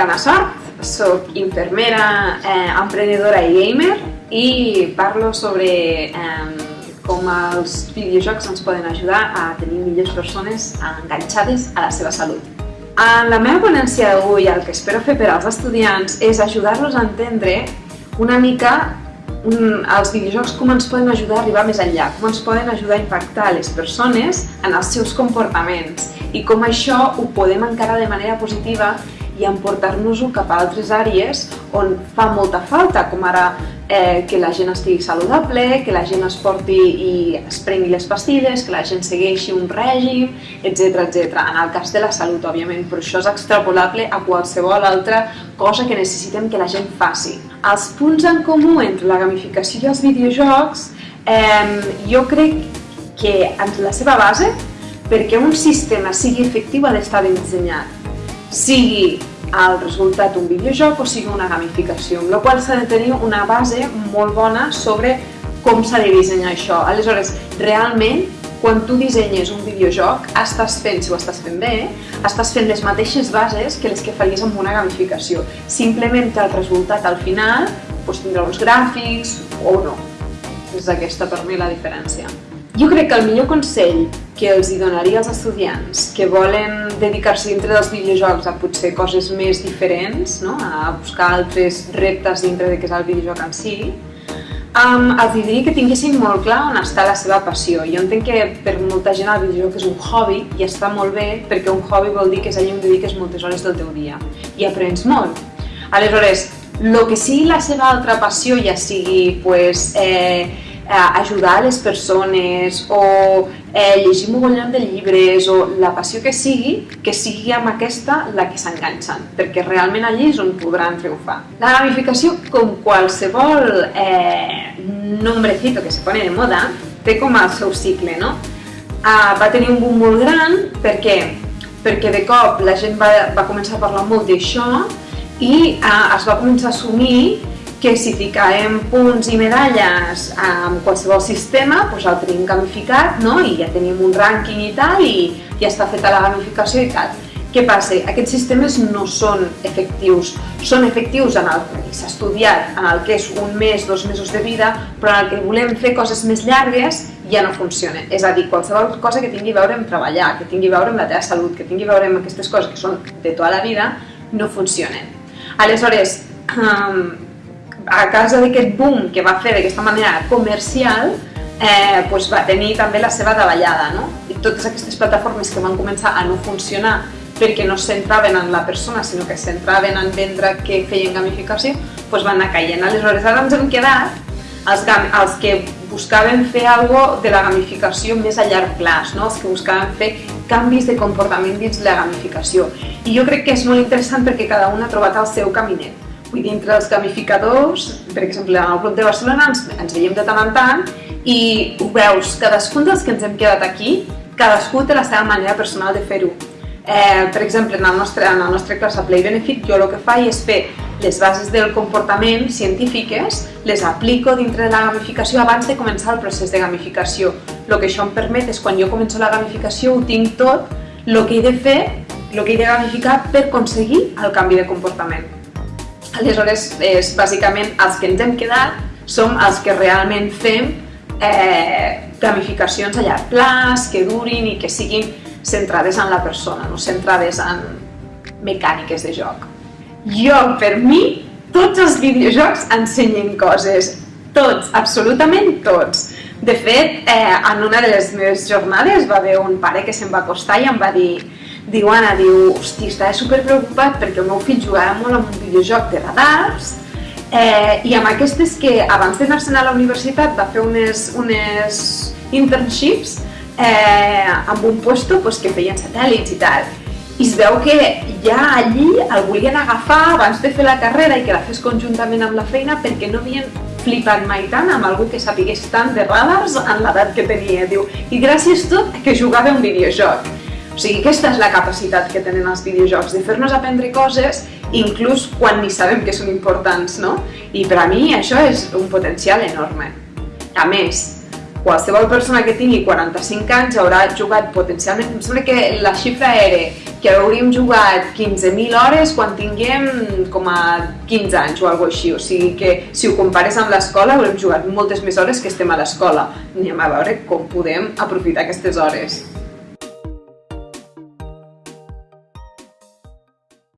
Anna Sort, soc infermera, eh, emprenedora i gamer i parlo sobre eh, com els videojocs ens poden ajudar a tenir millors persones enganxades a la seva salut. En la meva ponència d'avui el que espero fer per als estudiants és ajudar-los a entendre una mica un, els videojocs com ens poden ajudar a arribar més enllà, com ens poden ajudar a impactar les persones en els seus comportaments i com això ho podem encarar de manera positiva i emportar-nos-ho cap a altres àrees on fa molta falta, com ara eh, que la gent estigui saludable, que la gent es porti i es prengui les pastilles, que la gent segueixi un règim, etc etc. En el cas de la salut, òbviament, però això és extrapolable a qualsevol altra cosa que necessitem que la gent faci. Els punts en comú entre la gamificació i els videojocs, eh, jo crec que en la seva base, perquè un sistema sigui efectiu ha d'estar ben dissenyat sigui el resultat un videojoc o sigui una gamificació, amb la qual s'ha de tenir una base molt bona sobre com s'ha de dissenyar això. Aleshores, realment, quan tu dissenyes un videojoc, estàs fent, si ho estàs fent bé, estàs fent les mateixes bases que les que faries amb una gamificació. Simplement que el resultat al final doncs, tindrà uns gràfics o no. És aquesta per mi la diferència. Jo crec que el millor consell que els hi donaria als estudiants que volen dedicar-se dintre dels videojocs a potser coses més diferents, no? a buscar altres reptes dintre de què és el videojoc en si, um, els diria que tinguessin molt clar on està la seva passió. Jo entenc que per molta gent el videojoc és un hobby i està molt bé perquè un hobby vol dir que és allà on dediques moltes hores del teu dia i aprens molt. Aleshores, el que sigui la seva altra passió, ja sigui pues, eh, ajudar les persones o eh, llegir mogollon de llibres o la passió que sigui, que sigui amb aquesta la que s'enganxen, perquè realment allí és on podran triomfar. La gamificació, com qualsevol eh, nombrecito que se pone de moda, té com el seu cicle, no? Ah, va tenir un boom molt gran, per què? Perquè de cop la gent va, va començar a parlar molt d'això i ah, es va començar a assumir que si ficarem punts i medalles en qualsevol sistema, doncs el tenim gamificat no? i ja tenim un rànquing i tal i ja està feta la gamificació i tal. Què passa? Aquests sistemes no són efectius. Són efectius en el que s'ha estudiat, en el que és un mes, dos mesos de vida, però en el que volem fer coses més llargues ja no funciona. És a dir, qualsevol cosa que tingui a veure amb treballar, que tingui a veure amb la teva salut, que tingui a veure amb aquestes coses que són de tota la vida, no funcionen. Aleshores, a causa d'aquest boom que va fer d'aquesta manera comercial, eh, pues va tenir també la seva davallada. No? I totes aquestes plataformes que van començar a no funcionar perquè no es centraven en la persona, sinó que es centraven en vendre que feien gamificació, pues van anar caient. Aleshores, ara ens hem quedat els, els que buscaven fer algo de la gamificació més a llarg plaç, no? els que buscaven fer canvis de comportament dins la gamificació. I jo crec que és molt interessant perquè cada un ha trobat el seu caminet. Vull dir, entre els gamificadors, per exemple, en el Club de Barcelona ens, ens veiem de tant en tant i ho veus, cadascun dels que ens hem quedat aquí, cadascú té la seva manera personal de fer-ho. Eh, per exemple, en el, nostre, en el nostre classe Play Benefit, jo el que faig és fer les bases del comportament científiques, les aplico dintre de la gamificació abans de començar el procés de gamificació. El que això em permet és, quan jo començo la gamificació, ho tinc tot, el que he de fer, el que he de gamificar per aconseguir el canvi de comportament. Aleshores, és, bàsicament, els que ens hem quedat som els que realment fem eh, gamificacions a llarg plaç, que durin i que siguin centrades en la persona, no centrades en mecàniques de joc. Jo, per mi, tots els videojocs ensenyen coses, tots, absolutament tots. De fet, eh, en una de les meves jornades va haver un pare que se'm va acostar i em va dir diu Anna, diu, hosti, estava super preocupat perquè el meu fill jugava molt amb un videojoc de radars eh, i amb aquestes que abans d'anar-se'n a la universitat va fer unes, unes internships eh, amb un puesto pues, que feien satèl·lits i tal. I es veu que ja allí el volien agafar abans de fer la carrera i que la fes conjuntament amb la feina perquè no havien flipat mai tant amb algú que sapigués tant de radars en l'edat que tenia. Diu, i gràcies tot que jugava un videojoc. O sigui, aquesta és la capacitat que tenen els videojocs, de fer-nos aprendre coses inclús quan ni sabem que són importants, no? I per a mi això és un potencial enorme. A més, qualsevol persona que tingui 45 anys haurà jugat potencialment, em sembla que la xifra era que hauríem jugat 15.000 hores quan tinguem com a 15 anys o alguna així. O sigui que si ho compares amb l'escola haurem jugat moltes més hores que estem a l'escola. Anem a veure com podem aprofitar aquestes hores.